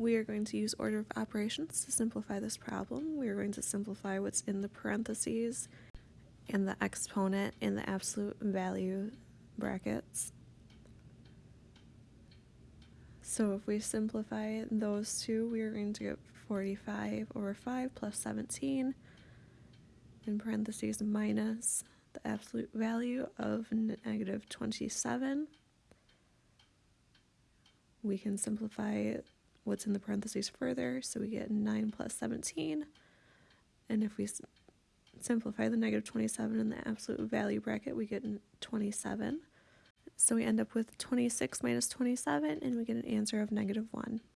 we are going to use order of operations to simplify this problem. We are going to simplify what's in the parentheses and the exponent in the absolute value brackets. So if we simplify those two, we are going to get 45 over 5 plus 17 in parentheses minus the absolute value of negative 27. We can simplify what's in the parentheses further, so we get 9 plus 17. And if we simplify the negative 27 in the absolute value bracket, we get 27. So we end up with 26 minus 27, and we get an answer of negative 1.